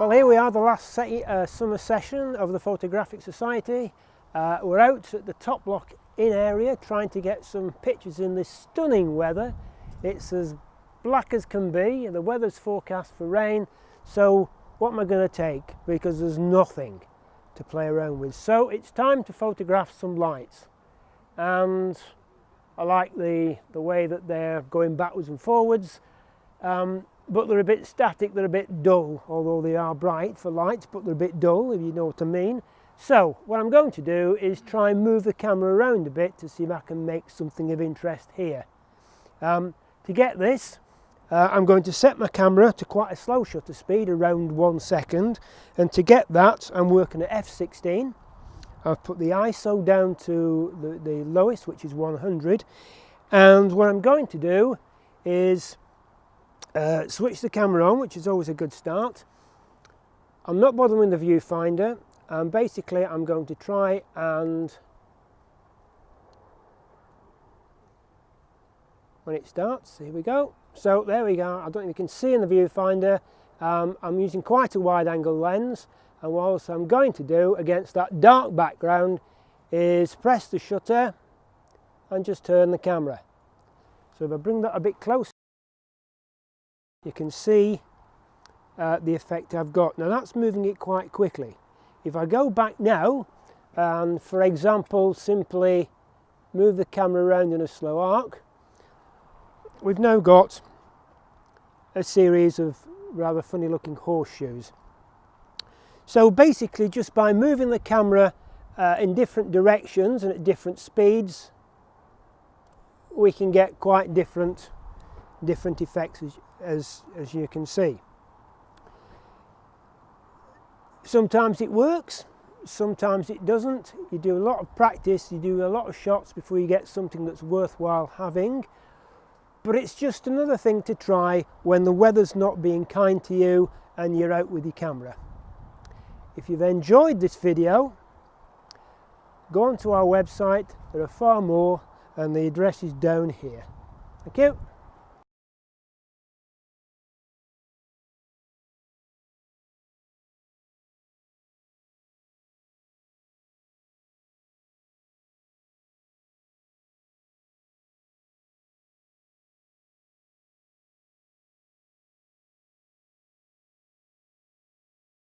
Well here we are, the last se uh, summer session of the Photographic Society. Uh, we're out at the top lock in area trying to get some pictures in this stunning weather. It's as black as can be, and the weather's forecast for rain, so what am I going to take? Because there's nothing to play around with. So it's time to photograph some lights. And I like the, the way that they're going backwards and forwards. Um, but they're a bit static, they're a bit dull, although they are bright for lights, but they're a bit dull, if you know what I mean. So, what I'm going to do is try and move the camera around a bit to see if I can make something of interest here. Um, to get this, uh, I'm going to set my camera to quite a slow shutter speed, around one second, and to get that, I'm working at f16. I've put the ISO down to the, the lowest, which is 100, and what I'm going to do is uh, switch the camera on, which is always a good start. I'm not bothering the viewfinder. and basically, I'm going to try and when it starts, here we go. So there we go. I don't think you can see in the viewfinder. Um, I'm using quite a wide angle lens and what I'm going to do against that dark background is press the shutter and just turn the camera. So if I bring that a bit closer you can see uh, the effect I've got. Now that's moving it quite quickly. If I go back now and for example simply move the camera around in a slow arc, we've now got a series of rather funny looking horseshoes. So basically just by moving the camera uh, in different directions and at different speeds we can get quite different different effects as, as, as you can see. Sometimes it works, sometimes it doesn't. You do a lot of practice, you do a lot of shots before you get something that's worthwhile having. But it's just another thing to try when the weather's not being kind to you and you're out with your camera. If you've enjoyed this video, go onto our website, there are far more and the address is down here. Thank you.